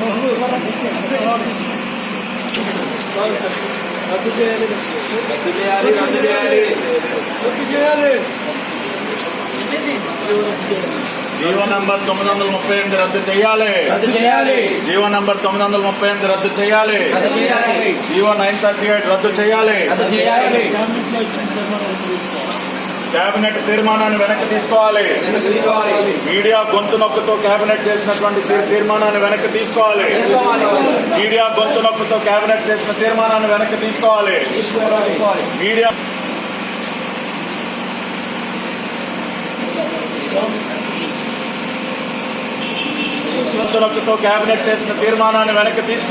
ரத்து செய்யాలి ரத்து செய்யాలి ரத்து செய்யాలి ரத்து செய்யాలి ரத்து செய்யాలి ஜீவன் நம்பர் 938 ரத்து చేయాలి ரத்து செய்யాలి ஜீவன் நம்பர் 938 ரத்து చేయాలి ரத்து செய்யాలి ஜீவன் 938 ரத்து చేయాలి ரத்து செய்யాలి క్యాబినెట్ తీర్మానాలను వెనక తీసుకోవాలి మీడియా గొంతనొక్కతో క్యాబినెట్ చేసినటువంటి తీర్మానాలను వెనక తీసుకోవాలి మీడియా గొంతనొక్కతో క్యాబినెట్ చేసిన తీర్మానాలను వెనక తీసుకోవాలి మీడియా సోనాకనొక్కతో క్యాబినెట్ చేసిన తీర్మానాలను వెనక తీసుకోవాలి